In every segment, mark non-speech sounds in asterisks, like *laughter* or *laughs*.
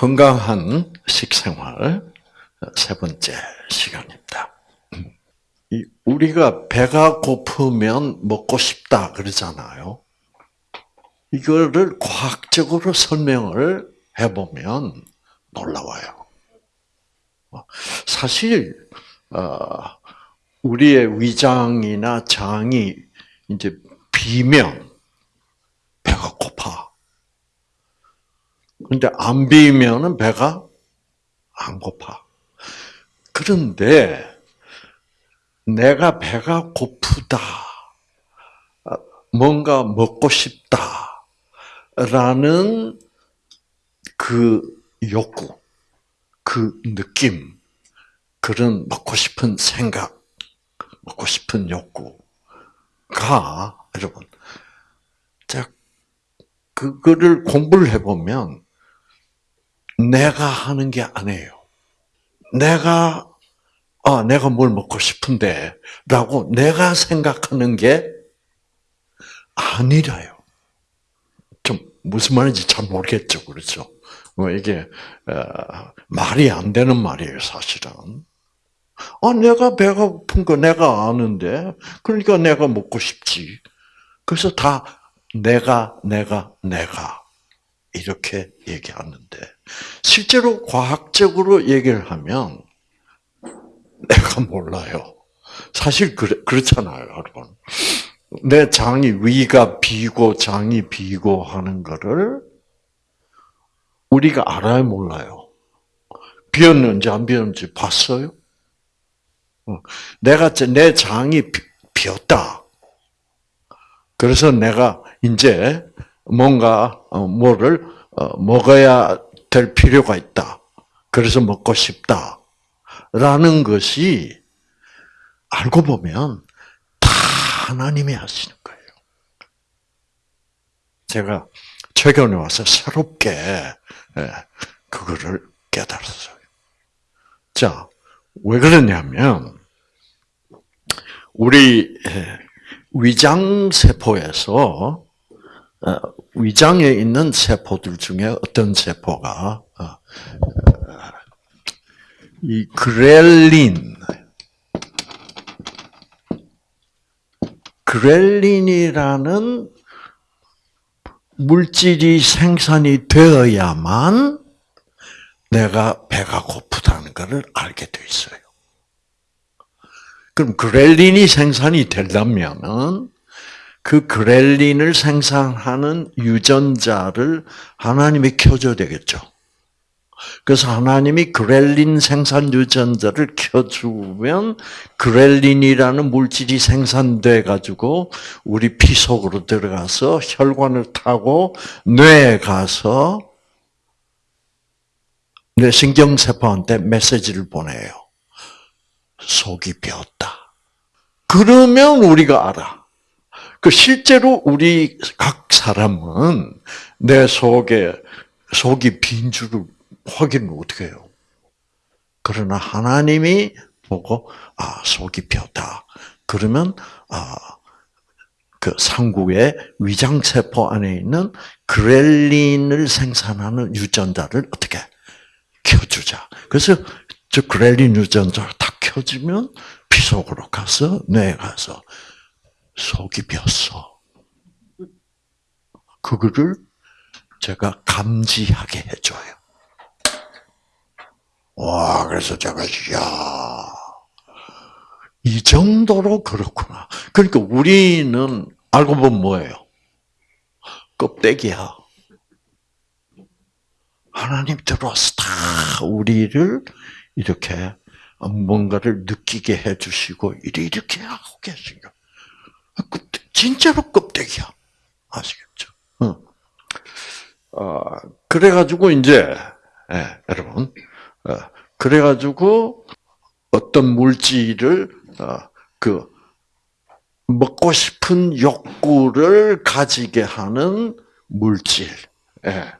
건강한 식생활 세 번째 시간입니다. 우리가 배가 고프면 먹고 싶다 그러잖아요. 이거를 과학적으로 설명을 해보면 놀라워요. 사실 어, 우리의 위장이나 장이 이제 비면 배가 고파. 근데 안 비면은 배가 안 고파. 그런데 내가 배가 고프다. 뭔가 먹고 싶다 라는 그 욕구, 그 느낌, 그런 먹고 싶은 생각, 먹고 싶은 욕구가 여러분, 자 그거를 공부를 해보면 내가 하는 게 아니에요. 내가 아 내가 뭘 먹고 싶은데 라고 내가 생각하는 게 아니라요. 좀 무슨 말인지 잘 모르겠죠, 그렇죠? 뭐 이게 어, 말이 안 되는 말이에요, 사실은. 아, 내가 배가 고픈 거 내가 아는데, 그러니까 내가 먹고 싶지. 그래서 다 내가, 내가, 내가 이렇게 얘기하는데 실제로 과학적으로 얘기를 하면 내가 몰라요. 사실 그래, 그렇잖아요, 여러분. 내 장이 위가 비고 장이 비고 하는 거를 우리가 알아요, 몰라요? 비었는지 안 비었는지 봤어요? 어, 내가 내 장이 비었다. 그래서 내가 이제 뭔가 어, 뭐를 어, 먹어야 될 필요가 있다. 그래서 먹고 싶다. 라는 것이 알고 보면 다 하나님이 하시는 거예요. 제가 최근에 와서 새롭게 예, 그거를 깨달았어요. 자, 왜 그러냐면 우리 예, 위장 세포에서 어, 위장에 있는 세포들 중에 어떤 세포가 어, 이 그렐린 그렐린이라는 물질이 생산이 되어야만 내가 배가 고프다는 것을 알게 돼 있어요. 그럼 그렐린이 생산이 되려면은 그 그렐린을 생산하는 유전자를 하나님이 켜줘야 되겠죠. 그래서 하나님이 그렐린 생산 유전자를 켜주면 그렐린이라는 물질이 생산돼 가지고 우리 피 속으로 들어가서 혈관을 타고 뇌에 가서 뇌 신경 세포한테 메시지를 보내요. 속이 비었다. 그러면 우리가 알아. 그 실제로 우리 각 사람은 내 속에 속이 빈 줄을 확인을 어떻게 해요? 그러나 하나님이 보고 아 속이 비었다. 그러면 아 그 상구의 위장 세포 안에 있는 그렐린을 생산하는 유전자를 어떻게 켜주자. 그래서 저 그렐린 유전자가 다 켜지면 피 속으로 가서 뇌에 가서 속이 비었어. 그거를 제가 감지하게 해줘요. 와, 그래서 제가, 야, 이 정도로 그렇구나. 그러니까 우리는 알고 보면 뭐예요? 껍데기야. 하나님 들어와서 다 우리를 이렇게 뭔가를 느끼게 해주시고 이렇게 하고 계신 거. 진짜로 껍데기야. 아시겠죠? 어. 어, 그래가지고 이제 예, 여러분, 어, 그래가지고 어떤 물질을 어, 그 먹고 싶은 욕구를 가지게 하는 물질. 예.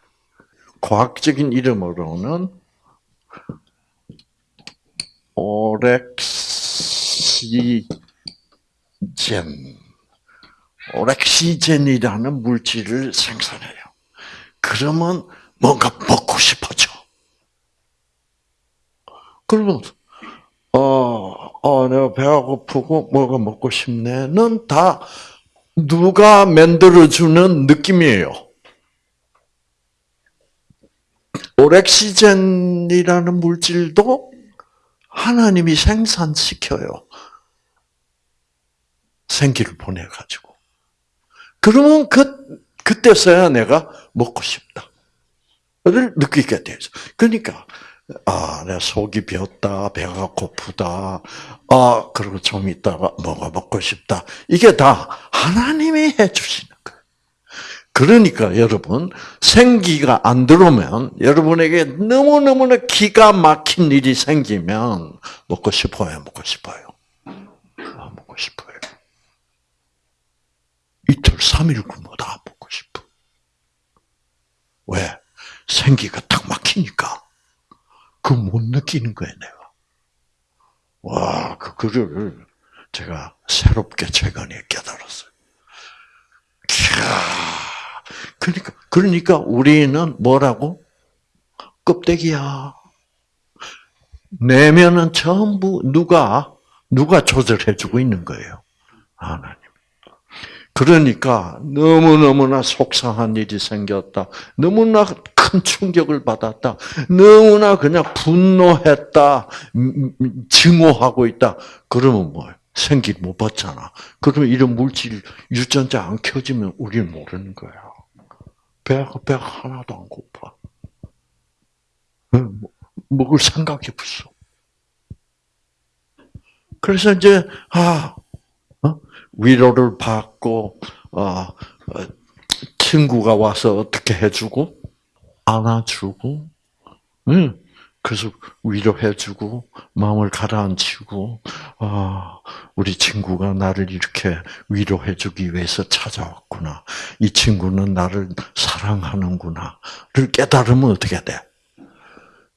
과학적인 이름으로는 오렉시젠. 오렉시젠이라는 물질을 생산해요. 그러면 뭔가 먹고 싶어져. 그러면 어, 어, 내가 배가 고프고 뭐가 먹고 싶네는 다 누가 만들어주는 느낌이에요. 오렉시젠이라는 물질도 하나님이 생산시켜요. 생기를 보내가지고. 그러면 그, 그때서야 내가 먹고 싶다. 를 느끼게 되죠. 그러니까, 아, 내 속이 비었다, 배가 고프다, 아, 그리고 좀 있다가 뭐가 먹고 싶다. 이게 다 하나님이 해주시는 거예요. 그러니까 여러분, 생기가 안 들어오면 여러분에게 너무너무나 기가 막힌 일이 생기면 먹고 싶어요, 먹고 싶어요. 아, 먹고 싶어요. 이틀, 삼일 굶어 다 먹고 싶어. 왜? 생기가 딱 막히니까. 그 못 느끼는 거예요, 내가. 와, 그, 그거를 제가 새롭게 최근에 깨달았어요. 그러니까, 그러니까 우리는 뭐라고? 껍데기야. 내면은 전부 누가, 누가 조절해주고 있는 거예요. 하나님. 그러니까 너무너무나 속상한 일이 생겼다. 너무나 큰 충격을 받았다. 너무나 그냥 분노했다. 증오하고 있다. 그러면 뭐 생기 못 받잖아. 그러면 이런 물질 유전자 안 켜지면 우리는 모르는 거야. 배가 배가 하나도 안 고파. 먹을 생각이 없어. 그래서 이제 아 위로를 받고 어, 친구가 와서 어떻게 해주고 안아주고, 응. 그래서 위로해주고 마음을 가라앉히고 아 우리 친구가 나를 이렇게 위로해주기 위해서 찾아왔구나. 이 친구는 나를 사랑하는구나를 깨달으면 어떻게 돼?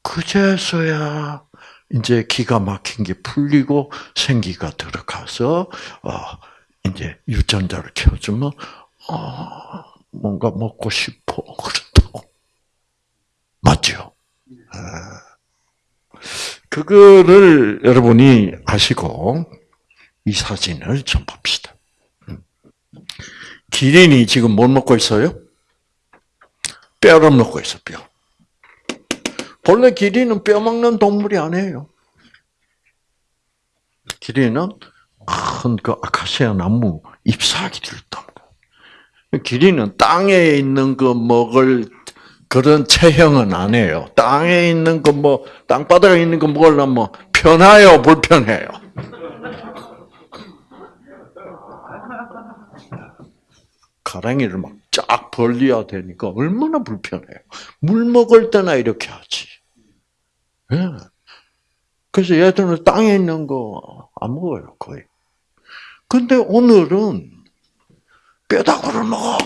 그제서야 이제 기가 막힌 게 풀리고 생기가 들어가서 어, 이제 유전자를 켜주면 어, 뭔가 먹고 싶어 그렇다고 맞죠? 아. 그거를 여러분이 아시고 이 사진을 좀 봅시다. 음. 기린이 지금 뭘 먹고 있어요? 뼈를 먹고 있어 뼈. 본래 기린은 뼈 먹는 동물이 아니에요. 기린은 큰 그 아카시아 나무 잎사귀를 딴다. 기린은 땅에 있는 거 먹을 그런 체형은 안 해요. 땅에 있는 거 뭐, 땅바닥에 있는 거 먹으려면 뭐 편해요, 불편해요? 가랑이를 막 쫙 벌려야 되니까 얼마나 불편해요. 물 먹을 때나 이렇게 하지. 예. 그래서 얘들은 땅에 있는 거 안 먹어요, 거의. 근데 오늘은 뼈다구를 먹어.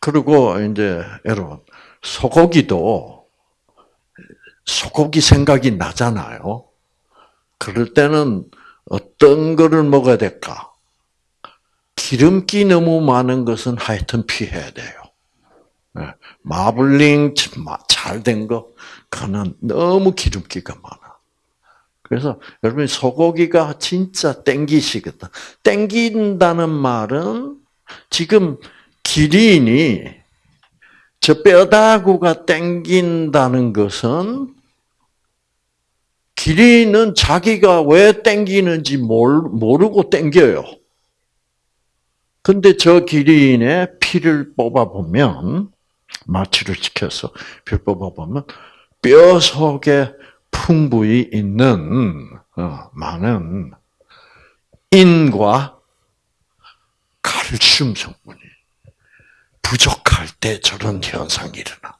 그리고 이제 여러분 소고기도 소고기 생각이 나잖아요. 그럴 때는 어떤 거를 먹어야 될까? 기름기 너무 많은 것은 하여튼 피해야 돼요. 예, 마블링 잘 된 거, 그거는 너무 기름기가 많아. 그래서 여러분 소고기가 진짜 땡기시겠다. 땡긴다는 말은 지금 기린이 저 뼈다구가 땡긴다는 것은 기린은 자기가 왜 땡기는지 모르고 땡겨요. 근데 저 기린의 피를 뽑아보면, 마취를 시켜서 피를 뽑아보면, 뼈 속에 풍부히 있는, 어, 많은 인과 칼슘 성분이 부족할 때 저런 현상이 일어나.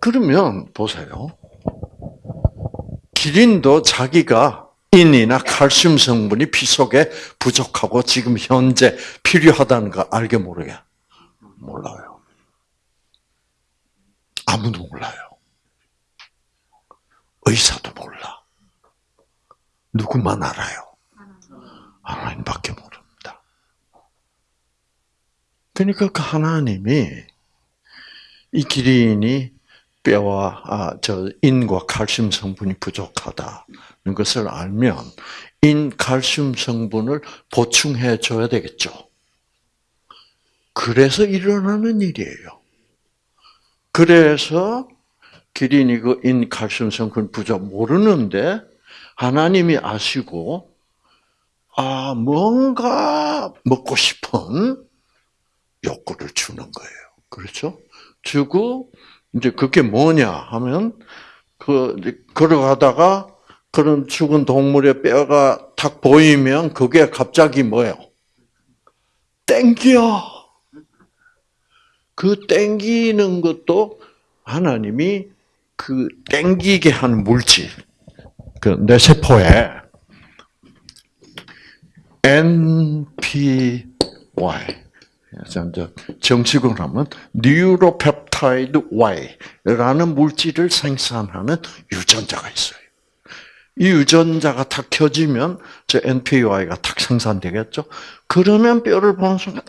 그러면 보세요. 기린도 자기가 인이나 칼슘 성분이 피 속에 부족하고 지금 현재 필요하다는 거 알게 모르게? 몰라요. 아무도 몰라요. 의사도 몰라. 누구만 알아요? 하나님밖에 몰라. 그러니까 그 하나님이 이 기린이 뼈와 아, 저 인과 칼슘 성분이 부족하다는 것을 알면 인 칼슘 성분을 보충해 줘야 되겠죠. 그래서 일어나는 일이에요. 그래서 기린이 그인 칼슘 성분 부족 모르는데 하나님이 아시고 아 뭔가 먹고 싶은 욕구를 주는 거예요. 그렇죠? 주고 이제 그게 뭐냐 하면 그 걸어가다가 그런 죽은 동물의 뼈가 탁 보이면 그게 갑자기 뭐예요? 땡겨. 그 땡기는 것도 하나님이 그 땡기게 하는 물질, 그 내 세포에 NPY 정식으로 하면 neuropeptide Y라는 물질을 생산하는 유전자가 있어요. 이 유전자가 탁 켜지면 저 NPY가 탁 생산되겠죠. 그러면 뼈를 보는 순간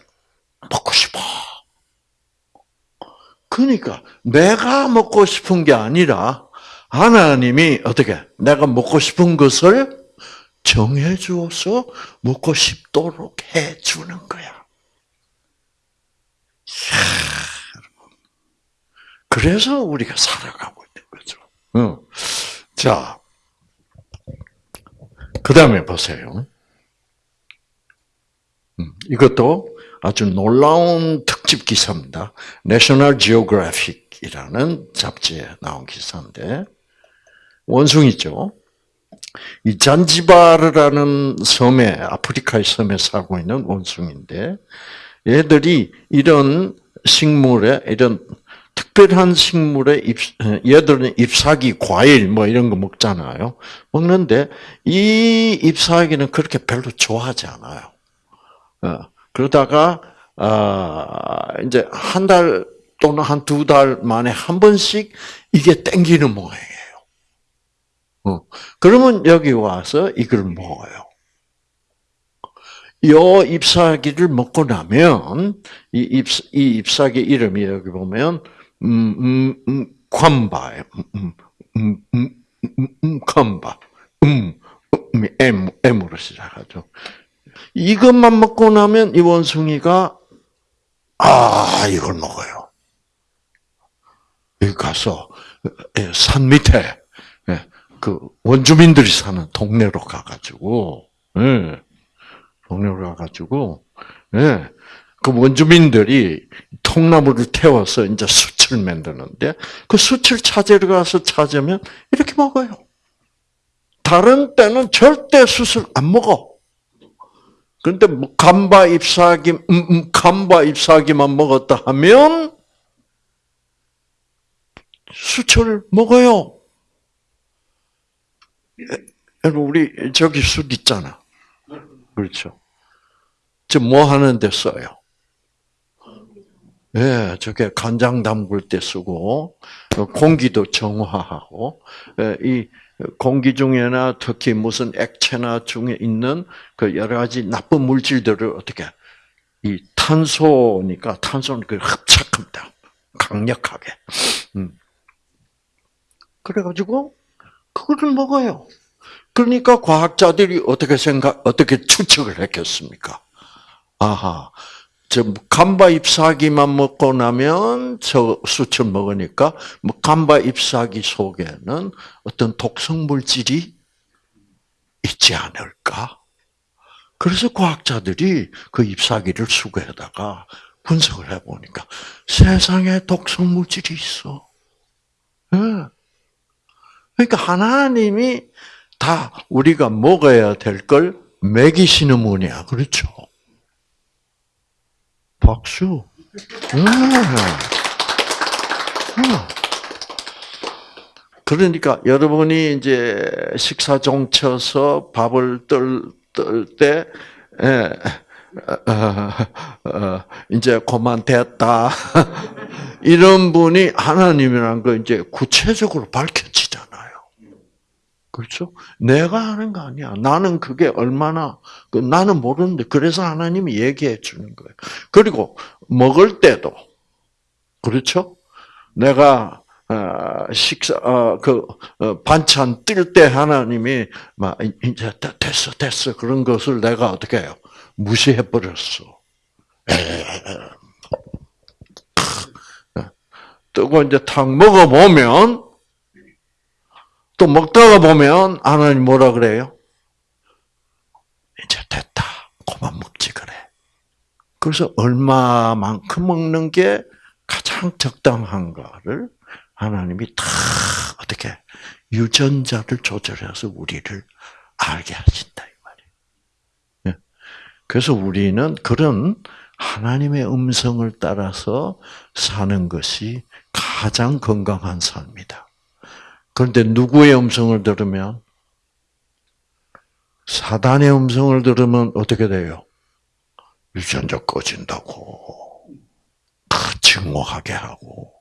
먹고 싶어. 그러니까 내가 먹고 싶은 게 아니라 하나님이 어떻게 내가 먹고 싶은 것을 정해 주어서 먹고 싶도록 해 주는 거야. 그래서 우리가 살아가고 있는 거죠. 자, 그 다음에 보세요. 음, 이것도 아주 놀라운 특집 기사입니다. National Geographic이라는 잡지에 나온 기사인데 원숭이죠. 이 잔지바르라는 섬에 아프리카의 섬에 살고 있는 원숭인데 얘들이 이런 식물에 이런 특별한 식물에 잎, 얘들은 잎사귀, 과일 뭐 이런 거 먹잖아요. 먹는데 이 잎사귀는 그렇게 별로 좋아하지 않아요. 어, 그러다가 아 이제 한 달 또는 한 두 달 만에 한 번씩 이게 땡기는 모양이에요. 어, 그러면 여기 와서 이걸 먹어요. 요 잎사귀를 먹고 나면 이 잎, 이 잎사귀 이름이 여기 보면 음, 음, 음, 관바예요. 음, 음, 음, 음, 음, 관바. 음, 음, M, M으로 시작하죠. 이것만 먹고 나면 이 원숭이가 아 이걸 먹어요. 여기 가서 산 밑에 그 원주민들이 사는 동네로 가가지고 예, 동네로 가가지고 예, 그 원주민들이 통나무를 태워서 이제 숯을 만드는데 그 숯을 찾으러 가서 찾으면 이렇게 먹어요. 다른 때는 절대 숯을 안 먹어. 그런데 뭐 감바 잎사귀, 음, 음, 감바 잎사귀만 먹었다 하면 수철 먹어요. 여러분 우리 저기 숯 있잖아. 그렇죠. 저 뭐 하는데 써요? 예, 저게 간장 담글 때 쓰고 공기도 정화하고 예, 이 공기 중에나 특히 무슨 액체나 중에 있는 그 여러 가지 나쁜 물질들을 어떻게 이 탄소니까 탄소는 그 흡착합니다. 강력하게. 음. 그래가지고 그거를 먹어요. 그러니까 과학자들이 어떻게 생각, 어떻게 추측을 했겠습니까? 아하, 저 감바 잎사귀만 먹고 나면 저 수철 먹으니까 뭐 감바 잎사귀 속에는 어떤 독성 물질이 있지 않을까? 그래서 과학자들이 그 잎사귀를 수거해다가 분석을 해보니까 세상에 독성 물질이 있어. 네. 그러니까 하나님이 다 우리가 먹어야 될 걸 먹이시는 분이야. 그렇죠? 박수. 음. 음. 그러니까 여러분이 이제 식사 종쳐서 밥을 떨때 예, 어, 어, 이제 그만 됐다 *laughs* 이런 분이 하나님이라는 거 이제 구체적으로 밝혀지잖아요. 그렇죠? 내가 하는 거 아니야. 나는 그게 얼마나 그 나는 모르는데 그래서 하나님이 얘기해 주는 거예요. 그리고 먹을 때도 그렇죠? 내가 어, 식사 그 반찬 뜰 때 하나님이 막 이제 됐어 됐어 그런 것을 내가 어떻게 해요 무시해 버렸어. 뜨고 이제 탁 먹어 보면 또 먹다가 보면 하나님 뭐라 그래요? 이제 됐다. 그만 먹지 그래. 그래서 얼마만큼 먹는 게 가장 적당한가를 하나님이 다 어떻게 유전자를 조절해서 우리를 알게 하신다 이 말이에요. 예. 그래서 우리는 그런 하나님의 음성을 따라서 사는 것이 가장 건강한 삶이다. 그런데 누구의 음성을 들으면 사단의 음성을 들으면 어떻게 돼요? 유전자 꺼진다고, 증오하게 하고,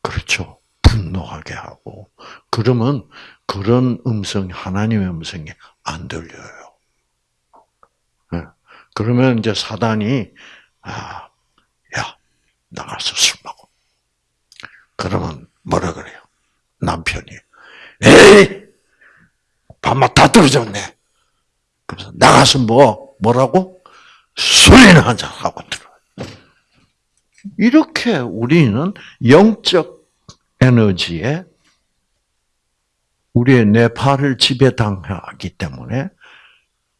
그렇죠. 분노하게 하고, 그러면 그런 음성, 하나님의 음성이 안 들려요. 네. 그러면 이제 사단이, 아, 야, 나가서 술 먹어. 그러면 뭐라 그래요? 남편이, 에이! 밥맛 다 떨어졌네. 그래서 나가서 뭐, 뭐라고? 술이나 한잔 하고 들어요. 이렇게 우리는 영적 에너지에 우리의 뇌파를 지배당하기 때문에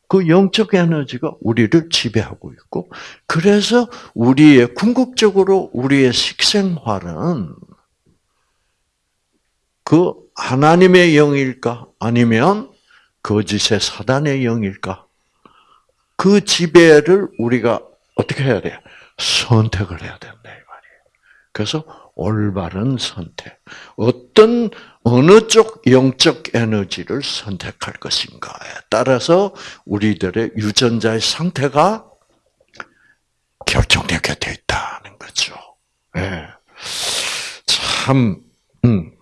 그 영적 에너지가 우리를 지배하고 있고, 그래서 우리의 궁극적으로 우리의 식생활은 그 하나님의 영일까 아니면 거짓의 사단의 영일까? 그 지배를 우리가 어떻게 해야 돼요? 선택을 해야 된다 이 말이에요. 그래서 올바른 선택. 어떤 어느 쪽 영적 에너지를 선택할 것인가에 따라서 우리들의 유전자의 상태가 결정되게 돼 있다는 거죠. 네. 참, 음.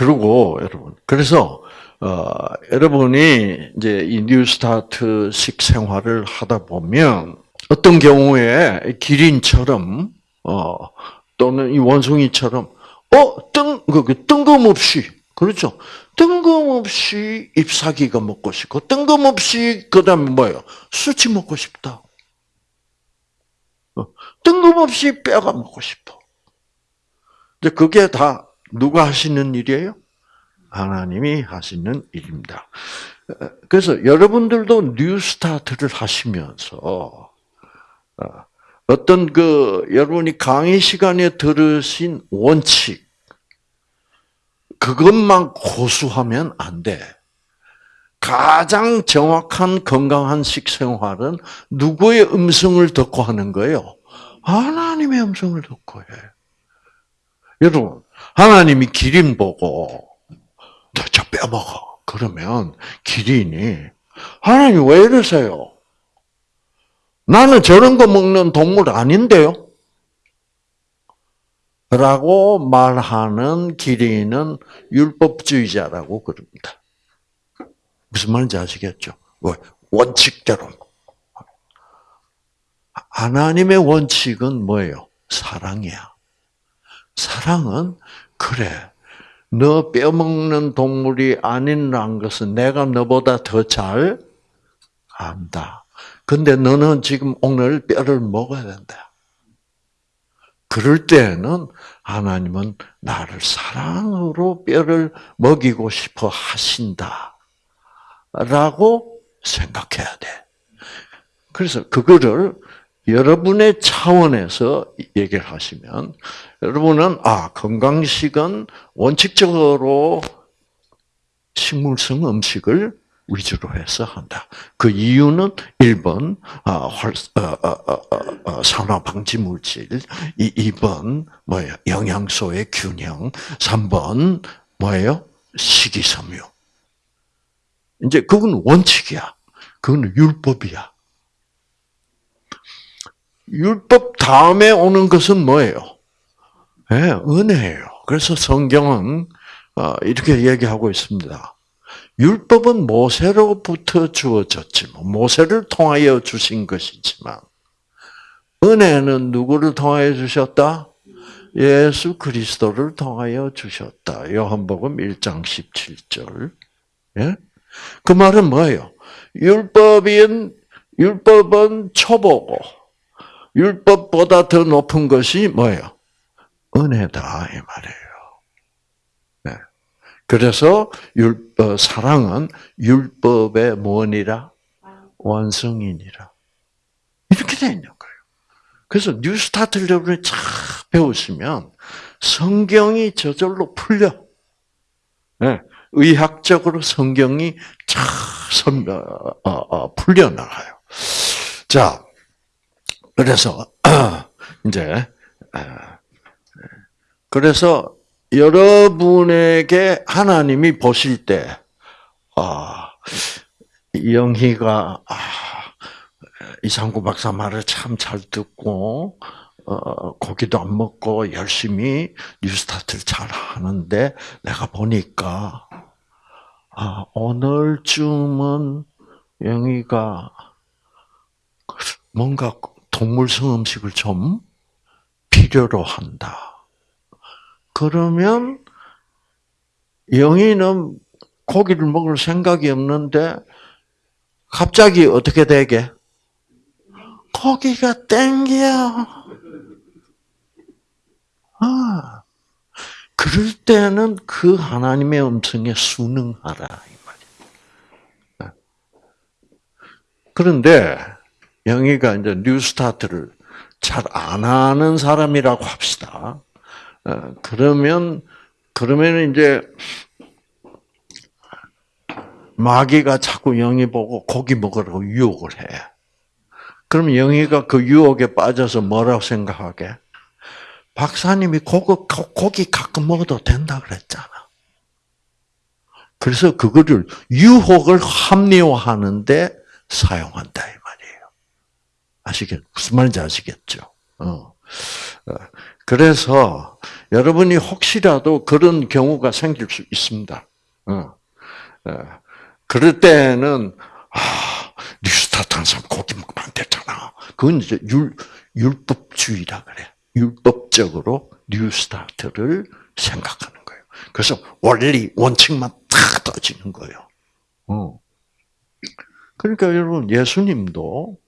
그, 그리고 여러분, 그래서 어, 여러분이 이제 이 뉴스타트식 생활을 하다 보면 어떤 경우에 기린처럼 어, 또는 이 원숭이처럼 어, 뜬, 그, 그 뜬금없이, 그렇죠. 뜬금없이 잎사귀가 먹고 싶고, 뜬금없이, 그 다음에 뭐예요? 숯이 먹고 싶다. 어, 뜬금없이 뼈가 먹고 싶어. 이제 그게 다 누가 하시는 일이에요? 하나님이 하시는 일입니다. 그래서 여러분들도 뉴 스타트를 하시면서, 어, 어떤 그 여러분이 강의 시간에 들으신 원칙 그것만 고수하면 안 돼. 가장 정확한 건강한 식생활은 누구의 음성을 듣고 하는 거예요? 하나님의 음성을 듣고 해. 여러분, 하나님이 기린 보고 저 빼먹어. 그러면 기린이 하나님 왜 이러세요? 나는 저런 거 먹는 동물 아닌데요? 라고 말하는 기린은 율법주의자라고 그럽니다. 무슨 말인지 아시겠죠? 원칙대로. 하나님의 원칙은 뭐예요? 사랑이야. 사랑은 그래. 너 뼈먹는 동물이 아니라는 것은 내가 너보다 더 잘 안다. 근데 너는 지금 오늘 뼈를 먹어야 된다. 그럴 때는 하나님은 나를 사랑으로 뼈를 먹이고 싶어 하신다. 라고 생각해야 돼. 그래서 그거를 여러분의 차원에서 얘기를 하시면, 여러분은, 아, 건강식은 원칙적으로 식물성 음식을 위주로 해서 한다. 그 이유는 1번 어, 활, 어, 어, 산화 방지 물질, 2번 뭐예요? 영양소의 균형, 3번 뭐예요? 식이섬유. 이제 그건 원칙이야. 그건 율법이야. 율법 다음에 오는 것은 뭐예요? 네, 은혜예요. 그래서 성경은 이렇게 얘기하고 있습니다. 율법은 모세로부터 주어졌지만 모세를 통하여 주신 것이지만 은혜는 누구를 통하여 주셨다? 예수 그리스도를 통하여 주셨다. 요한복음 1장 17절. 예? 그 말은 뭐예요? 율법인 율법은 초보고 율법보다 더 높은 것이 뭐예요? 은혜다 이 말이에요. 네. 그래서 율 어, 사랑은 율법의 뭐니라 완성이니라 이렇게 되어 있는 거예요. 그래서 뉴스타트를 여러분이 쫙 배우시면 성경이 저절로 풀려. 네. 의학적으로 성경이 쫙 선, 어, 어, 어, 풀려나가요. 자, 그래서, *clears throat* 이제, 그래서 여러분에게 하나님이 보실 때, 아, 영희가, 아, 이상구 박사 말을 참 잘 듣고, 어, 고기도 안 먹고 열심히 뉴스타트를 잘 하는데, 내가 보니까, 아, 오늘쯤은 영희가 뭔가 동물성 음식을 좀 필요로 한다. 그러면 영희는 고기를 먹을 생각이 없는데 갑자기 어떻게 되게? 고기가 땡겨. 아, 그럴 때는 그 하나님의 음성에 순응하라 이 말이야. 그런데 영희가 이제 뉴스타트를 잘 안 하는 사람이라고 합시다. 어, 그러면 그러면 이제 마귀가 자꾸 영희 보고 고기 먹으라고 유혹을 해. 그럼 영희가 그 유혹에 빠져서 뭐라고 생각하게? 박사님이 고기, 고기 가끔 먹어도 된다 그랬잖아. 그래서 그거를 유혹을 합리화하는데 사용한다. 아시겠? 무슨 말인지 아시겠죠? 어. 어. 그래서 여러분이 혹시라도 그런 경우가 생길 수 있습니다. 어. 어. 그럴 때는 아, 뉴스타트 한 사람 고기 먹으면 안 되잖아. 그건 이제 율, 율법주의라 그래. 율법적으로 뉴스타트를 생각하는 거예요. 그래서 원리, 원칙만 탁 떠지는 거예요. 어. 그러니까 여러분, 예수님도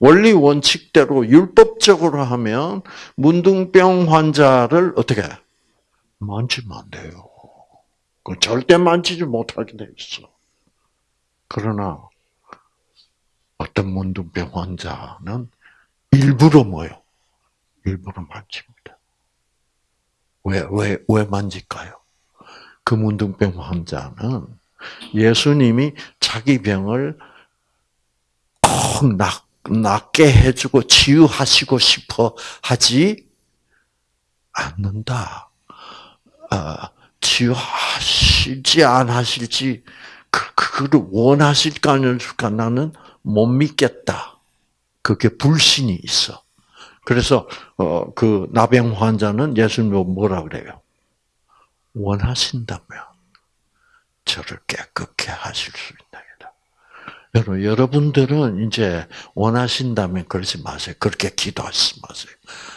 원리 원칙대로 율법적으로 하면 문둥병 환자를 어떻게 만지면 안 돼요. 그 절대 만지지 못하게 돼 있어. 그러나 어떤 문둥병 환자는 일부러 뭐요? 일부러 만집니다. 왜, 왜, 왜 만질까요? 그 문둥병 환자는 예수님이 자기 병을 꼭 낫, 낫게 해주고 치유하시고 싶어 하지 않는다. 어, 치유하실지 안 하실지 그, 그거를 원하실까 안 하실까 나는 못 믿겠다. 그게 불신이 있어. 그래서 어, 그 나병 환자는 예수님 뭐라 그래요? 원하신다면 저를 깨끗게 하실 수 있다. 여러분, 여러분들은 이제 원하신다면 그러지 마세요. 그렇게 기도하지 마세요.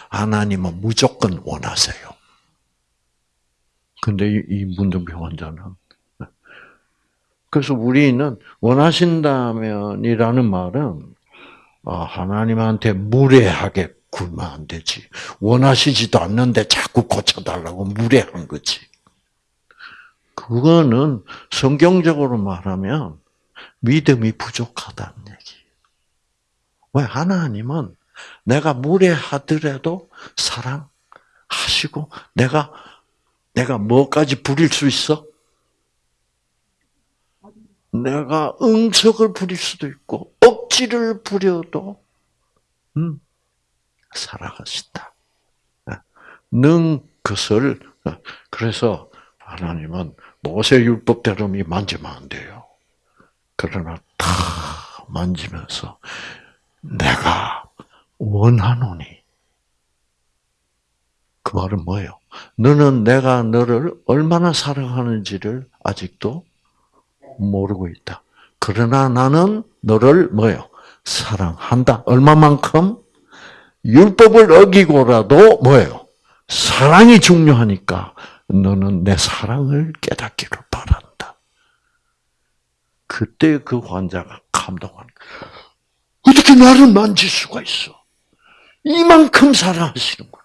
하나님은 무조건 원하세요. 근데 이 문둥병 환자는 그래서 우리는 원하신다면이라는 말은 아, 하나님한테 무례하게 굴면 안 되지. 원하시지도 않는데 자꾸 고쳐달라고 무례한 거지. 그거는 성경적으로 말하면 믿음이 부족하다는 얘기. 왜 하나님은 내가 무례하더라도 사랑하시고 내가 내가 뭐까지 부릴 수 있어? 내가 응석을 부릴 수도 있고 억지를 부려도 음, 살아가신다. 능 그것을 그래서 하나님은 모세 율법대로 만지면 안 돼요. 그러나 다 만지면서 내가 원하노니 그 말은 뭐예요? 너는 내가 너를 얼마나 사랑하는지를 아직도 모르고 있다. 그러나 나는 너를 뭐예요? 사랑한다. 얼마만큼? 율법을 어기고라도 뭐예요? 사랑이 중요하니까 너는 내 사랑을 깨닫기를 바란다. 그때 그 환자가 거야. 어떻게 나를 만질 수가 있어? 이만큼 사랑하시는구나.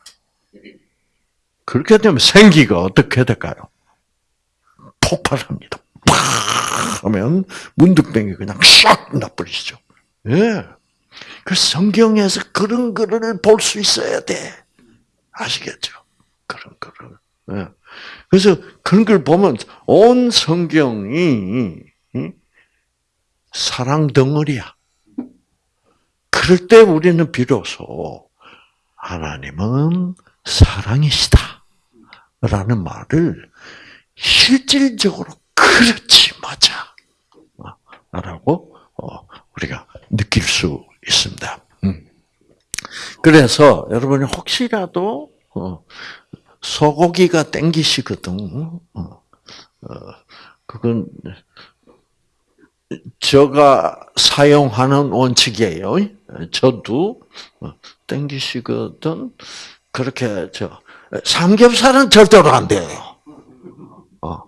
그렇게 되면 생기가 어떻게 될까요? 폭발합니다. 팍 하면 문득병이 그냥 샥 나버리죠. 예. 그 성경에서 그런 글을 볼 수 있어야 돼. 아시겠죠? 그런 글을. 예. 그래서 그런 걸 보면 온 성경이 사랑 덩어리야. 그럴 때 우리는 비로소 하나님은 사랑이시다. 라는 말을 실질적으로 그렇지 맞아. 라고 어, 우리가 느낄 수 있습니다. 음. 그래서 여러분이 혹시라도 어, 소고기가 땡기시거든. 어, 그건 제가 사용하는 원칙이에요. 저도 땡기시거든. 그렇게 저 삼겹살은 절대로 안 돼요. 어.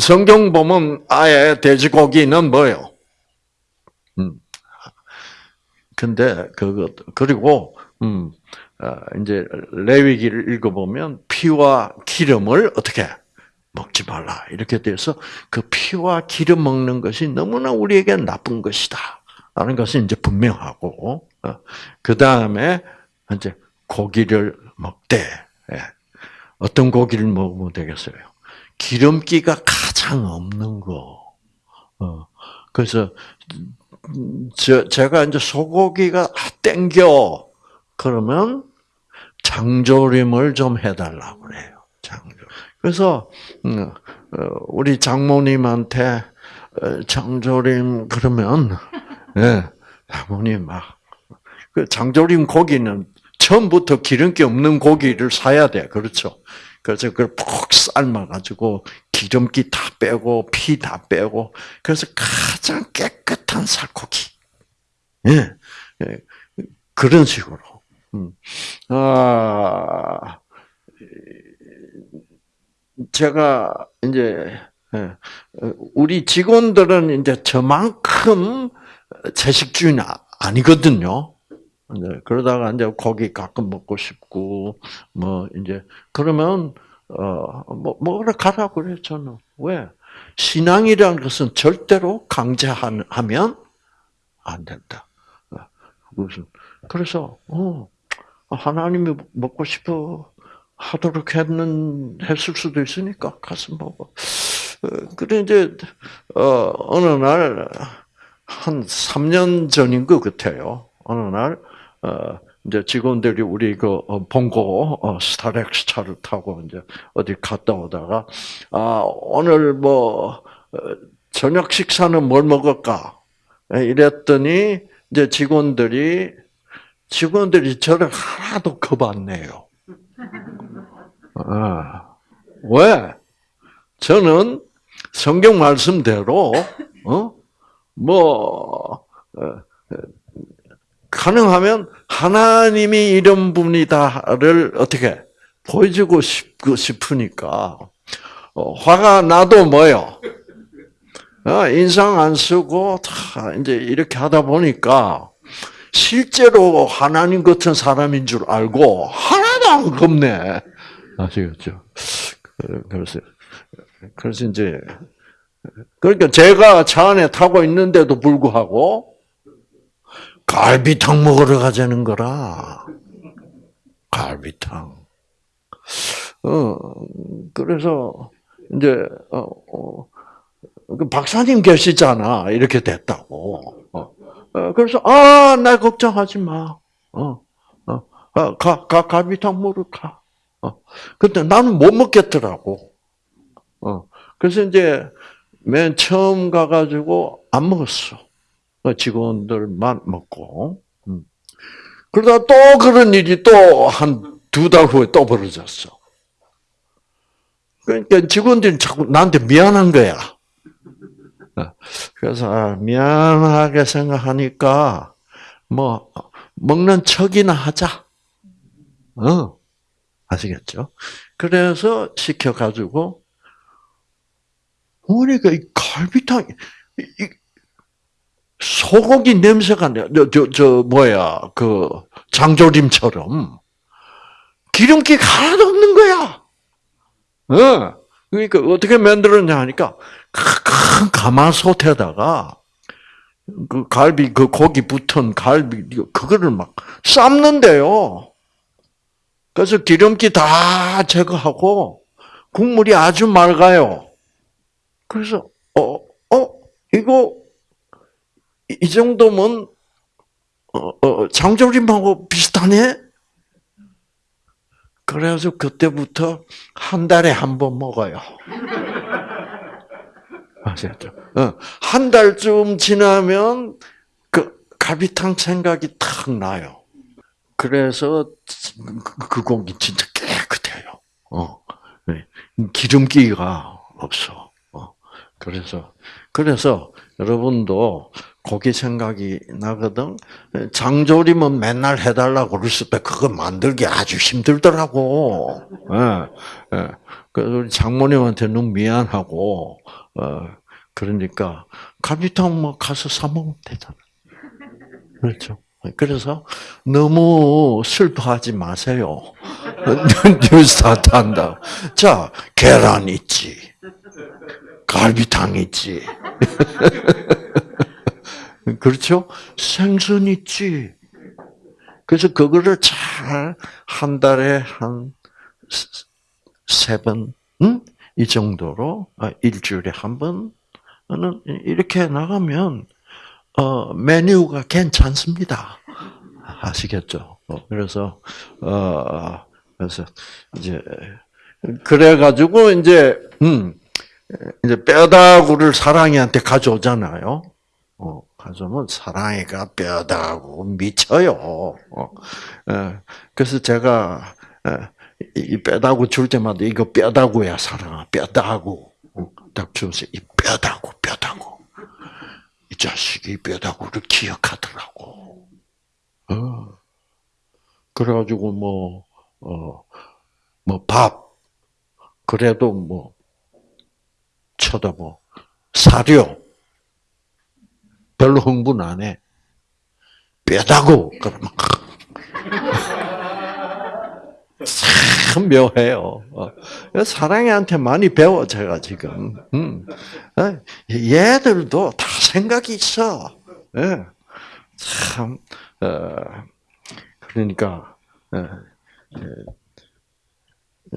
성경 보면 아예 돼지고기는 뭐예요? 음. 근데 그거 그리고 음 이제 레위기를 읽어보면 피와 기름을 어떻게 먹지 말라 이렇게 돼서 그 피와 기름 먹는 것이 너무나 우리에게 나쁜 것이다 라는 것이 이제 분명하고 어, 그 다음에 이제 고기를 먹되 예. 어떤 고기를 먹으면 되겠어요? 기름기가 가장 없는 거. 어. 그래서 저, 제가 이제 소고기가 땡겨 그러면 장조림을 좀 해달라고 그래요. 장조. 그래서 음, 어, 우리 장모님한테 어, 장조림 그러면 예, 장모님 막그 장조림 고기는 처음부터 기름기 없는 고기를 사야 돼. 그렇죠? 그래서 그걸 푹 삶아가지고 기름기 다 빼고 피 다 빼고 그래서 가장 깨끗한 살코기. 예. 예. 그런 식으로. 음. 아, 제가 이제 예, 우리 직원들은 이제 저만큼 채식주의는 아니거든요. 네, 그러다가 이제 고기 가끔 먹고 싶고 뭐 이제 그러면 어뭐 먹으러 가라 그래 저는 왜 신앙이라는 것은 절대로 강제하면 안 된다. 무슨 그래서 어 하나님이 먹고 싶어 하도록 했는 했을 수도 있으니까 먹어. 어, 그래 이제 어 어느 날 한 3년 전인 것 같아요. 어느 날 어, 이제 직원들이 우리 그 어, 본고 어, 스타렉스 차를 타고 이제 어디 갔다 오다가 아 오늘 뭐 저녁 식사는 뭘 먹을까 이랬더니 이제 직원들이 직원들이 저를 하나도 겁 안 내요. 아, 왜? 저는 성경 말씀대로 어 뭐 가능하면 하나님이 이런 분이다를 어떻게 보여주고 싶으니까 어, 화가 나도 뭐요? 어, 인상 안 쓰고 다 이제 이렇게 하다 보니까 실제로 하나님 같은 사람인 줄 알고 하나도 안 겁네. 아시겠죠? 그래서 그래서 이제 그러니까 제가 차 안에 타고 있는데도 불구하고 갈비탕 먹으러 가자는 거라. 갈비탕. 어, 그래서, 이제, 어, 어, 그 박사님 계시잖아. 이렇게 됐다고. 어, 어 그래서, 아, 나 걱정하지 마. 어, 어, 가, 가, 갈비탕 먹으러 가. 어, 근데 나는 못 먹겠더라고. 어, 그래서 이제, 맨 처음 가가지고 안 먹었어. 그 직원들만 먹고. 음. 그러다 또 그런 일이 또 한 두 달 후에 또 벌어졌어. 그러니까 직원들이 자꾸 나한테 미안한 거야. 어. 그래서 아, 미안하게 생각하니까 뭐 먹는 척이나 하자. 어. 아시겠죠? 그래서 시켜가지고 어머니가 이 갈비탕 이, 이 소고기 냄새가 나. 저, 저, 저 뭐야 그 장조림처럼 기름기가 하나도 없는 거야. 어. 그러니까 어떻게 만들었냐 하니까 큰 가마솥에다가 그 갈비 그 고기 붙은 갈비 그거를 막 삶는데요. 그래서 기름기 다 제거하고 국물이 아주 맑아요. 그래서 어, 어, 이거 이 정도면 어, 어, 장조림하고 비슷하네. 그래서 그때부터 한 달에 한 번 먹어요. *laughs* 아시겠죠? 어, 한 달쯤 지나면 그 갈비탕 생각이 탁 나요. 그래서 그, 그 고기 진짜 깨끗해요. 어, 네. 기름기가 없어. 어, 그래서 그래서 여러분도 고기 생각이 나거든. 장조림은 맨날 해달라고 그랬을 때 그거 만들기 아주 힘들더라고. 예, 예. 장모님한테 너무 미안하고, 어, 그러니까 갈비탕 뭐 가서 사 먹으면 되잖아. 그렇죠. 그래서 너무 슬퍼하지 마세요. 뉴스타트 한다. 자, 계란 있지. 갈비탕 있지. *laughs* 그렇죠? 생선 있지. 그래서 그거를 잘 한 달에 한 세 번, 응? 이 정도로 아, 일주일에 한 번은 이렇게 나가면 어, 메뉴가 괜찮습니다. 아시겠죠? 어, 그래서 어, 그래서 이제 그래 가지고 이제 음 이제 뼈다구를 사랑이한테 가져오잖아요. 어, 가져오면 사랑이가 뼈다구 미쳐요. 어, 예, 그래서 제가 이 뼈다구 줄 때마다 이거 뼈다구야 사랑아 뼈다구 딱 주면서 이 뼈다구 뼈다구 이 자식이 뼈다구를 기억하더라고. 어. 그래가지고 뭐 어, 뭐 밥 그래도 뭐 쳐다보 사료 별로 흥분 안 해. 뼈다구 그러면 참 묘해요. 어. 사랑이한테 많이 배워 제가 지금. 음. 어, 얘들도 다 생각이 있어. 예. 참 어, 그러니까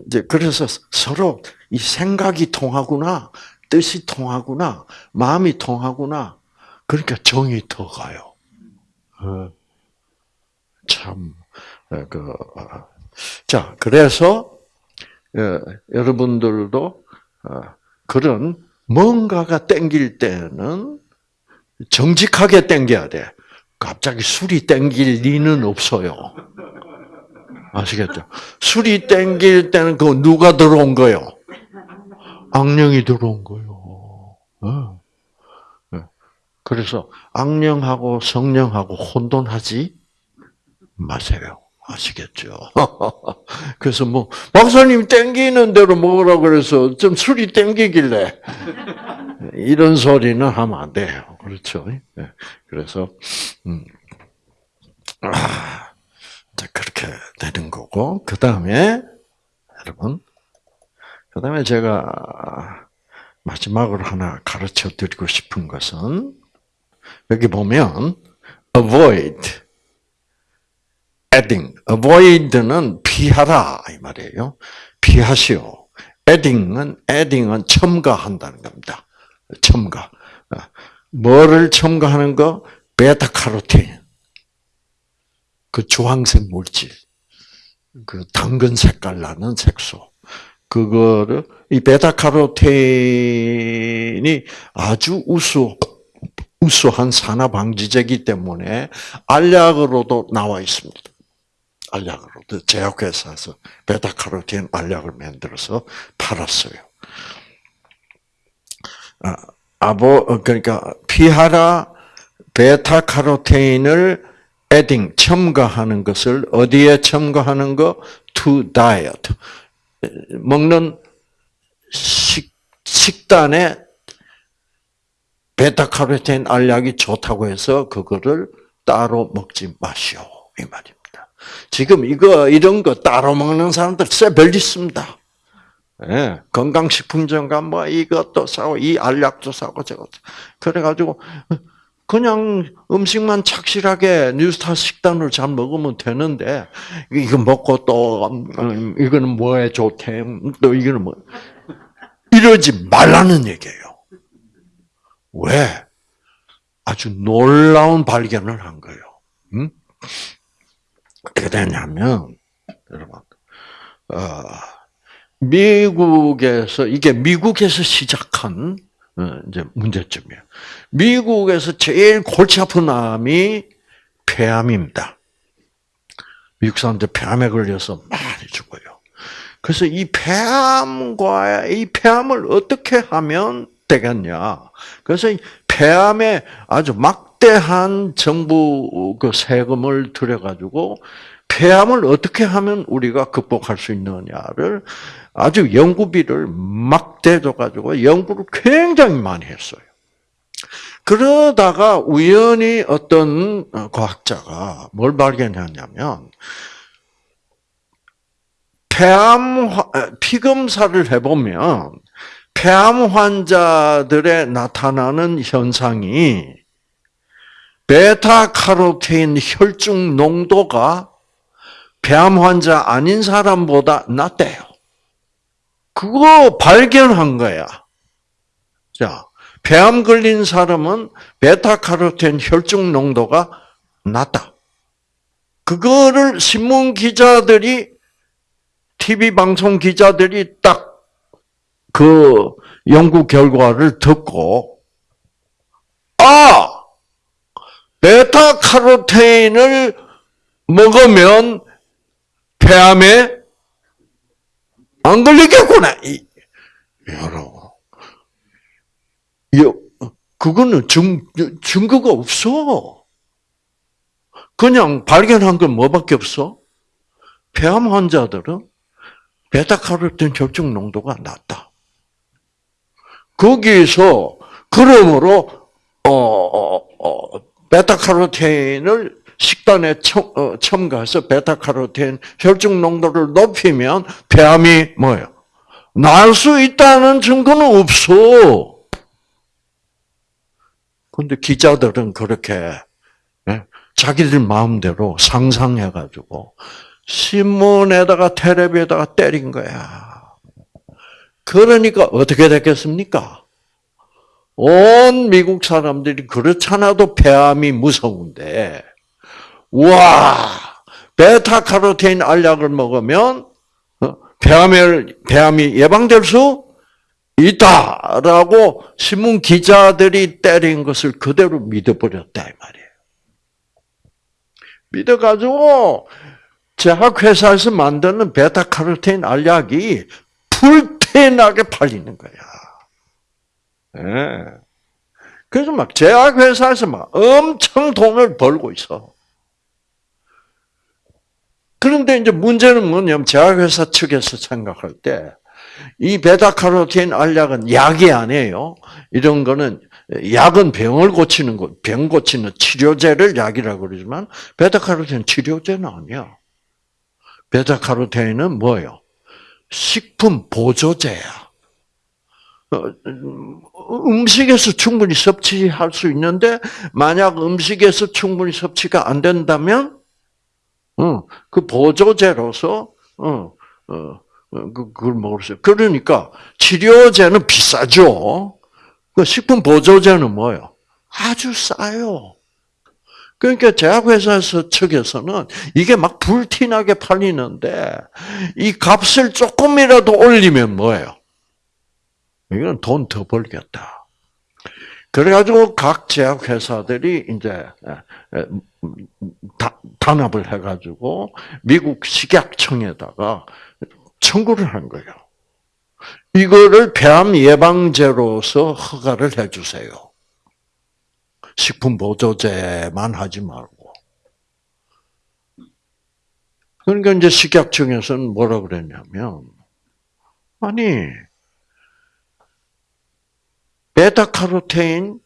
이제 그래서 서로 이 생각이 통하구나, 뜻이 통하구나, 마음이 통하구나. 그러니까 정이 더 가요. 참, 그, 자, 그래서, 여러분들도 그런 뭔가가 땡길 때는 정직하게 땡겨야 돼. 갑자기 술이 땡길 리는 없어요. 아시겠죠? 술이 땡길 때는 그 누가 들어온 거요? 악령이 들어온 거요. 그래서 악령하고 성령하고 혼돈하지 마세요. 아시겠죠? *laughs* 그래서 뭐 박사님 땡기는 대로 먹으라 그래서 좀 술이 땡기길래 이런 소리는 하면 안 돼요. 그렇죠? 예. 그래서 음. 아, 그렇게 되는 거고 그 다음에 여러분 그 다음에 제가 마지막으로 하나 가르쳐 드리고 싶은 것은 여기 보면 avoid, adding. avoid는 피하라 이 말이에요. 피하시오. adding은 adding은 첨가한다는 겁니다. 첨가. 뭐를 첨가하는 거? 베타카로틴. 그 주황색 물질. 그 당근 색깔 나는 색소. 그거를 이 베타카로틴이 아주 우수 우수한 산화 방지제이기 때문에 알약으로도 나와 있습니다. 알약으로도 제약회사에서 베타카로틴 알약을 만들어서 팔았어요. 아, 아보 그러니까 피하라 베타카로테인을 에딩 첨가하는 것을 어디에 첨가하는 거 to diet. 먹는 식, 식단에 베타카로틴 알약이 좋다고 해서 그거를 따로 먹지 마시오. 이 말입니다. 지금 이거, 이런 거 따로 먹는 사람들 쎄별 있습니다. 예, 건강식품점 가면 뭐 이것도 사고, 이 알약도 사고, 저것도. 그래가지고, 그냥 음식만 착실하게 뉴스타 식단을 잘 먹으면 되는데, 이거 먹고 또, 음, 이거는 뭐에 좋대, 또 이거는 뭐. 이러지 말라는 얘기예요. 왜? 아주 놀라운 발견을 한 거예요. 음? 어떻게 되냐면, 여러분, 어, 미국에서, 이게 미국에서 시작한, 어, 이제 문제점이에요. 미국에서 제일 골치 아픈 암이 폐암입니다. 미국 사람들 폐암에 걸려서 많이 죽어요. 그래서 이 폐암과 이 폐암을 어떻게 하면 되겠냐. 그래서 이 폐암에 아주 막대한 정부 그 세금을 들여가지고 폐암을 어떻게 하면 우리가 극복할 수 있느냐를 아주 연구비를 막 대 줘가지고 연구를 굉장히 많이 했어요. 그러다가 우연히 어떤 과학자가 뭘 발견했냐면 폐암 피검사를 해보면 폐암 환자들의 나타나는 현상이 베타카로테인 혈중 농도가 폐암 환자 아닌 사람보다 낫대요. 그거 발견한 거야. 자, 폐암 걸린 사람은 베타카로틴 혈중 농도가 낮다. 그거를 신문 기자들이 TV 방송 기자들이 딱 그 연구 결과를 듣고 아 베타카로테인을 먹으면 폐암에 안 걸리겠구나. 여러분. 그거는 증, 증거가 없어. 그냥 발견한 건 뭐밖에 없어? 폐암 환자들은 베타카로틴 혈중 농도가 낮다. 거기서 그러므로 어, 어, 어, 베타카로틴을 식단에 첨, 어, 첨가해서 베타카로틴 혈중 농도를 높이면 폐암이 뭐예요? 나을 수 있다는 증거는 없어. 근데 기자들은 그렇게 예, 자기들 마음대로 상상해가지고 신문에다가 텔레비에다가 때린 거야. 그러니까 어떻게 됐겠습니까? 온 미국 사람들이 그렇잖아도 폐암이 무서운데 와 베타카로틴 알약을 먹으면 어, 폐암을 폐암이 예방될 수 있다라고 신문 기자들이 때린 것을 그대로 믿어버렸다 이 말이에요. 믿어가지고 제약회사에서 만드는 베타카로틴 알약이 불태나게 팔리는 거야. 네. 그래서 막 제약회사에서 막 엄청 돈을 벌고 있어. 그런데 이제 문제는 뭐냐면 제약회사 측에서 생각할 때 이 베타카로틴 알약은 약이 아니에요. 이런 거는 약은 병을 고치는 거, 병 고치는 치료제를 약이라고 그러지만 베타카로틴 치료제는 아니야. 베타카로틴은 뭐예요? 식품 보조제야. 어, 음식에서 충분히 섭취할 수 있는데 만약 음식에서 충분히 섭취가 안 된다면 어, 그 보조제로서 어, 어, 어, 그, 그걸 수. 그러니까 치료제는 비싸죠. 그 식품 보조제는 뭐예요? 아주 싸요. 그러니까 제약회사 측에서는 이게 막 불티나게 팔리는데 이 값을 조금이라도 올리면 뭐예요? 이건 돈 더 벌겠다. 그래가지고 각 제약회사들이 이제 단합을 해가지고 미국 식약청에다가 청구를 한 거예요. 이거를 폐암 예방제로서 허가를 해주세요. 식품 보조제만 하지 말고. 그러니까 이제 식약청에서는 뭐라 그랬냐면, 아니, 베타카로테인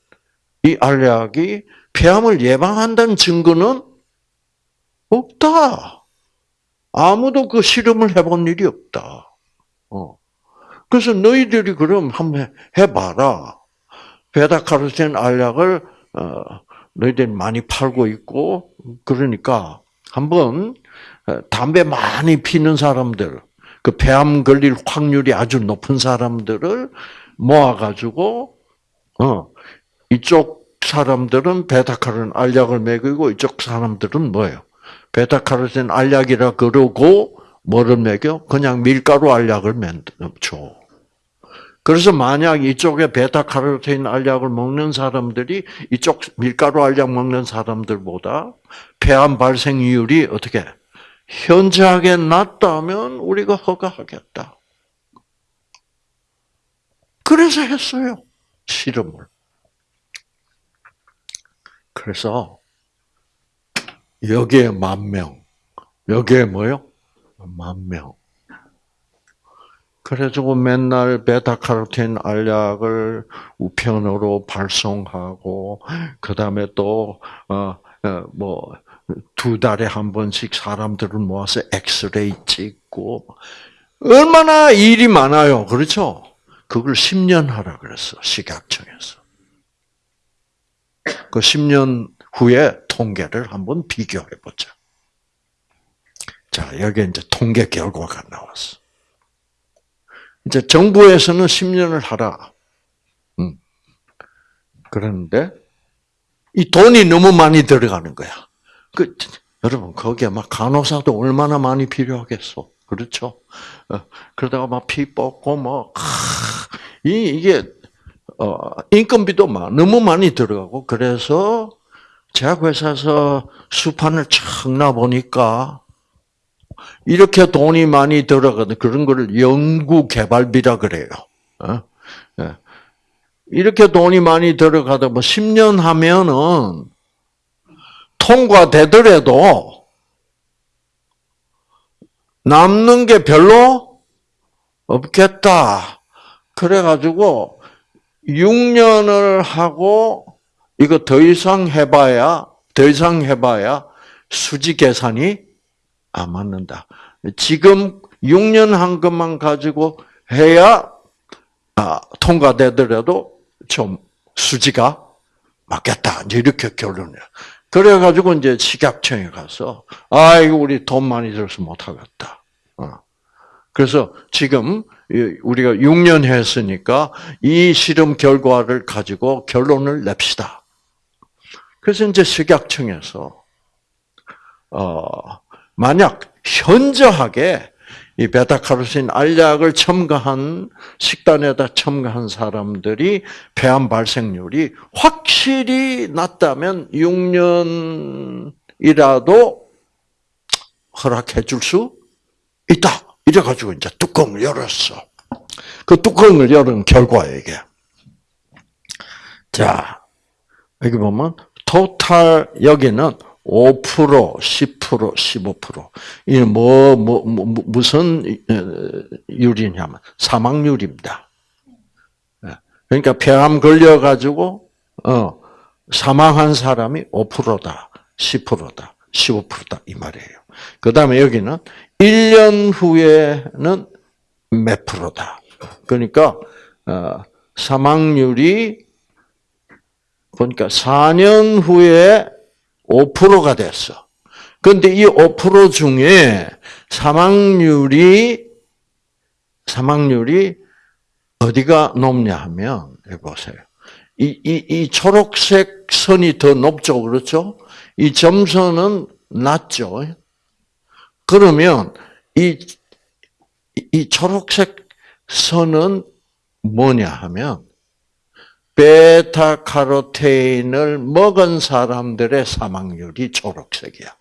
이 알약이 폐암을 예방한다는 증거는 없다. 아무도 그 실험을 해본 일이 없다. 어. 그래서 너희들이 그럼 한번 해봐라. 베타카로틴 알약을 어, 너희들이 많이 팔고 있고 그러니까 한번 어, 담배 많이 피는 사람들, 그 폐암 걸릴 확률이 아주 높은 사람들을 모아가지고 어 이쪽 사람들은 베타카로틴 알약을 먹이고 이쪽 사람들은 뭐예요? 베타카로틴 알약이라 그러고 뭐를 먹여? 그냥 밀가루 알약을 줘. 그래서 만약 이쪽에 베타카로틴 알약을 먹는 사람들이 이쪽 밀가루 알약 먹는 사람들보다 폐암 발생률이 어떻게 현저하게 낮다면 우리가 허가하겠다. 그래서 했어요. 실험을. 그래서 여기에 만 명, 여기에 뭐요? 만 명. 그래가지고 맨날 베타카로틴 알약을 우편으로 발송하고 그 다음에 또 뭐 두 달에 한 번씩 사람들을 모아서 엑스레이 찍고 얼마나 일이 많아요, 그렇죠? 그걸 10년 하라 그랬어 식약청에서. 그 10년 후에 통계를 한번 비교해 보자. 자, 여기 이제 통계 결과가 나왔어. 이제 정부에서는 10년을 하라. 음. 그런데 이 돈이 너무 많이 들어가는 거야. 그 여러분 거기에 막 간호사도 얼마나 많이 필요하겠어. 그렇죠? 어, 그러다가 막 피 뽑고 뭐 이, 이게 어, 인건비도 막 너무 많이 들어가고 그래서 제약회사에서 수판을 착 놔보니까 이렇게 돈이 많이 들어가는 그런 거를 연구 개발비라 그래요. 어? 예. 이렇게 돈이 많이 들어가다 뭐 10년 하면은 통과되더라도 남는 게 별로 없겠다. 그래가지고 6년을 하고 이거 더 이상 해봐야 더 이상 해봐야 수지 계산이 안 맞는다. 지금 6년 한 것만 가지고 해야 아, 통과되더라도 좀 수지가 맞겠다. 이렇게 결론이야. 그래가지고 이제 식약청에 가서 아 이거 우리 돈 많이 들어서 못하겠다. 어. 그래서 지금 우리가 6년 했으니까 이 실험 결과를 가지고 결론을 냅시다. 그래서 이제 식약청에서 어 만약 현저하게 이 베타카로틴 알약을 첨가한 식단에다 첨가한 사람들이 폐암 발생률이 확실히 낮다면 6년이라도 허락해 줄 수 있다. 이래가지고 이제 뚜껑을 열었어. 그 뚜껑을 열은 결과에 이게. 자, 여기 보면 토탈 여기는 5%, 10%, 15%. 이 뭐, 뭐, 뭐, 무슨 율이냐면 사망률입니다. 예. 그러니까 폐암 걸려가지고, 어, 사망한 사람이 5%다, 10%다, 15%다, 이 말이에요. 그 다음에 여기는 1년 후에는 몇 프로다. 그러니까, 어, 사망률이 보니까 4년 후에 5%가 됐어. 그런데 이 5% 중에 사망률이 사망률이 어디가 높냐 하면 보세요. 이, 이, 이 초록색 선이 더 높죠, 그렇죠? 이 점선은 낮죠. 그러면 이, 이 초록색 선은 뭐냐 하면 베타 카로테인을 먹은 사람들의 사망률이 초록색이야.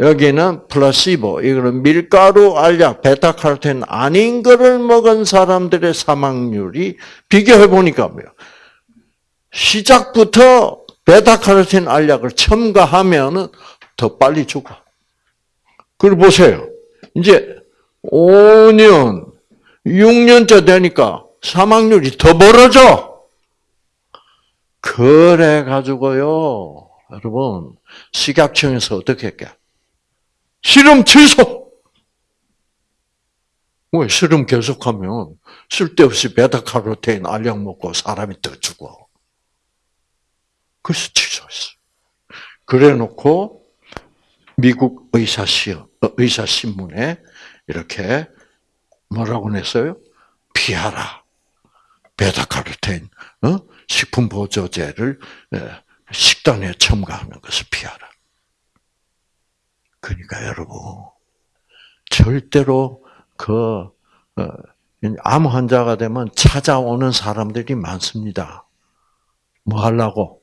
여기는 플라시보, 이거는 밀가루 알약, 베타 카로테인 아닌 거를 먹은 사람들의 사망률이 비교해 보니까 뭐요? 시작부터 베타카로틴 알약을 첨가하면은 더 빨리 죽어. 그리고 보세요. 이제 5년, 6년째 되니까 사망률이 더 벌어져. 그래 가지고요. 여러분, 식약청에서 어떻게 했게? 실험 취소! 왜 실험 계속하면 쓸데없이 베타카로테인 알약 먹고 사람이 더 죽어. 그래서 취소했어. 그래 놓고 미국 의사 시험, 어, 의사 신문에 이렇게 뭐라고 냈어요? 피하라. 베타카로테인, 어? 식품 보조제를 식단에 첨가하는 것을 피하라. 그러니까 여러분 절대로 그 어, 암 환자가 되면 찾아오는 사람들이 많습니다. 뭐 하려고?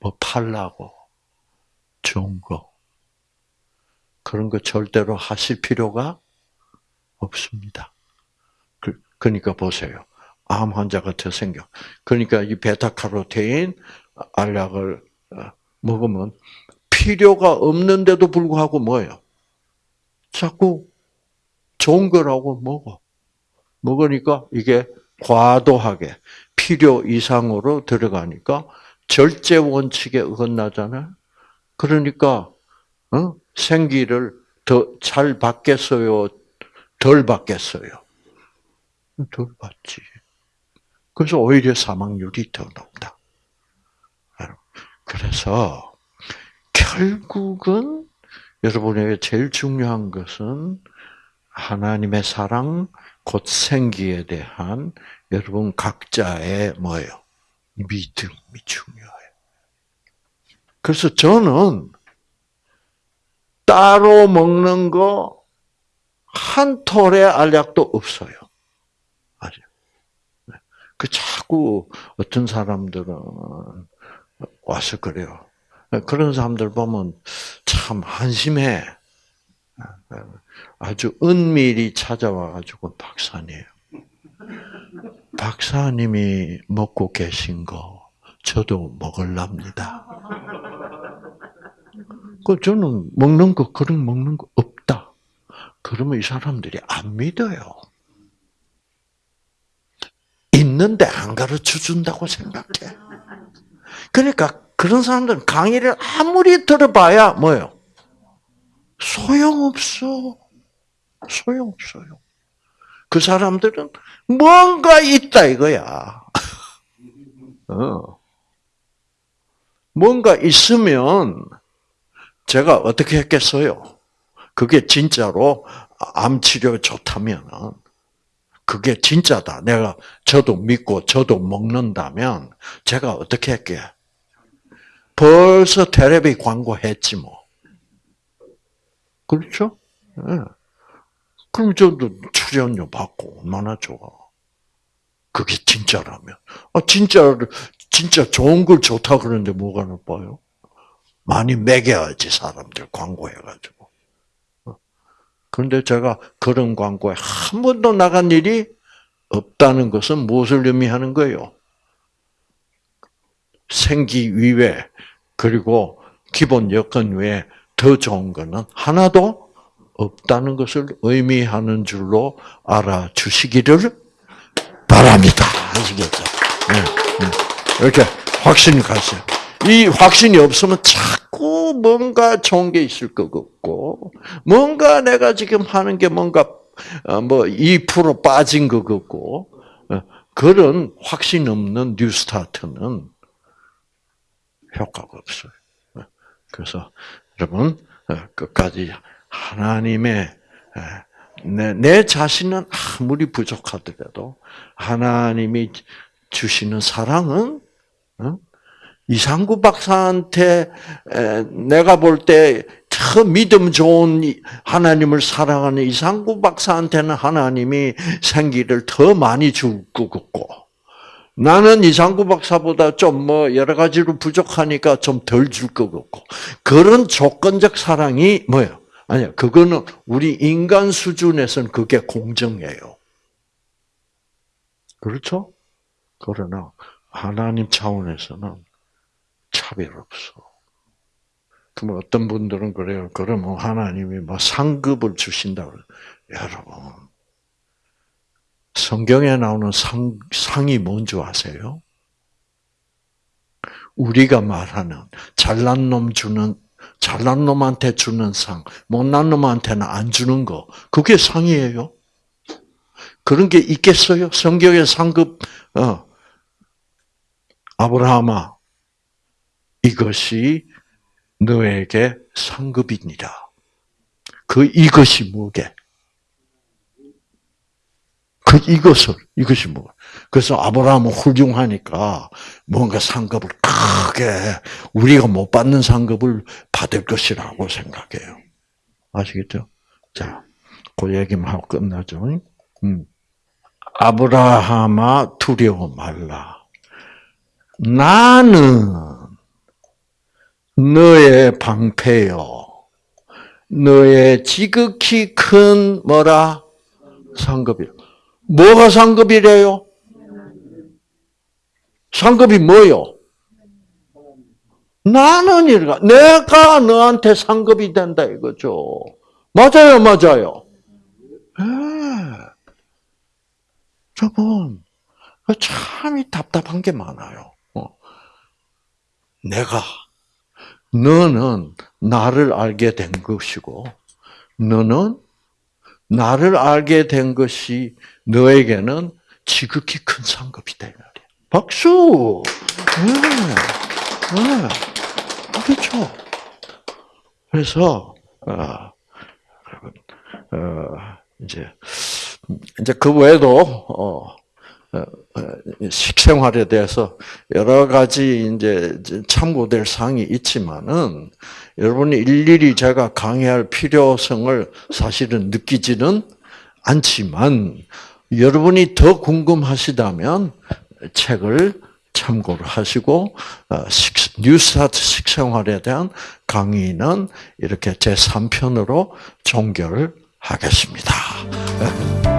뭐 팔라고? 좋은 거. 그런 거 절대로 하실 필요가 없습니다. 그, 그러니까 보세요. 암 환자 같아 생겨. 그러니까 이 베타카로테인 알약을 어, 먹으면 필요가 없는데도 불구하고 뭐예요? 자꾸 좋은 거라고 먹어. 먹으니까 이게 과도하게 필요 이상으로 들어가니까 절제 원칙에 어긋나잖아요. 그러니까 어? 생기를 더 잘 받겠어요, 덜 받겠어요. 덜 받지. 그래서 오히려 사망률이 더 높다. 그래서 결국은 여러분에게 제일 중요한 것은 하나님의 사랑, 곧 생기에 대한 여러분 각자의 뭐예요? 믿음이 중요해요. 그래서 저는 따로 먹는 거 한 톨의 알약도 없어요. 아직. 그 자꾸 어떤 사람들은 와서 그래요. 그런 사람들 보면 참 한심해. 아주 은밀히 찾아와가지고 박사님, 박사님이 먹고 계신 거 저도 먹을랍니다. 그 저는 먹는 거 그런 먹는 거 없다. 그러면 이 사람들이 안 믿어요. 있는데 안 가르쳐 준다고 생각해. 그러니까 그런 사람들은 강의를 아무리 들어봐야 뭐요? 소용없어. 소용없어요. 그 사람들은 뭔가 있다 이거야. *laughs* 어. 뭔가 있으면 제가 어떻게 했겠어요? 그게 진짜로 암 치료 좋다면 그게 진짜다. 내가 저도 믿고 저도 먹는다면 제가 어떻게 할게? 벌써 테레비 광고했지 뭐. 그렇죠? 네. 그럼 저도 출연료 받고 얼마나 좋아. 그게 진짜라면. 아, 진짜, 진짜 좋은 걸 좋다 그러는데 뭐가 나빠요? 많이 매겨야지, 사람들 광고해가지고. 그런데 제가 그런 광고에 한 번도 나간 일이 없다는 것은 무엇을 의미하는 거예요? 생기 위에, 그리고 기본 여건 외에 더 좋은 거는 하나도 없다는 것을 의미하는 줄로 알아주시기를 바랍니다. 아시겠죠? 네, 네. 이렇게 확신이 가세요. 이 확신이 없으면 자꾸 뭔가 좋은 게 있을 것 같고, 뭔가 내가 지금 하는 게 뭔가 어, 뭐2% 빠진 것 같고, 어, 그런 확신 없는 뉴스타트는 효과가 없어요. 어, 그래서 여러분 끝까지 하나님의 내, 내 자신은 아무리 부족하더라도 하나님이 주시는 사랑은 이상구 박사한테 내가 볼 때 더 믿음 좋은 하나님을 사랑하는 이상구 박사한테는 하나님이 생기를 더 많이 줄것 같고 나는 이상구 박사보다 좀 뭐 여러 가지로 부족하니까 좀 덜 줄 것 같고 그런 조건적 사랑이 뭐예요? 아니야 그거는 우리 인간 수준에서는 그게 공정해요. 그렇죠? 그러나 하나님 차원에서는 차별 없어. 그럼 어떤 분들은 그래요. 그러면 하나님이 뭐 상급을 주신다. 고 여러분, 성경에 나오는 상, 상이 뭔지 아세요? 우리가 말하는 잘난 놈 주는 잘난 놈한테 주는 상, 못난 놈한테는 안 주는 거, 그게 상이에요. 그런 게 있겠어요? 성경의 상급, 어, 아브라함아, 이것이 너에게 상급이니라. 그 이것이 뭐게? 그 이것을 이것이 뭐? 그래서 아브라함은 훌륭하니까 뭔가 상급을 크게 우리가 못 받는 상급을 받을 것이라고 생각해요. 아시겠죠? 자, 그 얘기만 하고 끝나죠. 음. 아브라함아 두려워 말라. 나는 너의 방패요. 너의 지극히 큰 뭐라 상급이요. 뭐가 상급이래요? 상급이 뭐요? 나는 이가 내가 너한테 상급이 된다 이거죠. 맞아요, 맞아요. 네. 여러분, 참이 답답한 게 많아요. 어. 내가 너는 나를 알게 된 것이고, 너는 나를 알게 된 것이 너에게는 지극히 큰 상급이다. 박수! 네. 네. 그렇죠. 그래서, 어, 어, 이제, 이제 그 외에도, 어, 어, 식생활에 대해서 여러 가지 이제 참고될 사항이 있지만은 여러분이 일일이 제가 강의할 필요성을 사실은 느끼지는 않지만 여러분이 더 궁금하시다면 책을 참고를 하시고 어, 뉴스타트 식생활에 대한 강의는 이렇게 제 3편으로 종결하겠습니다.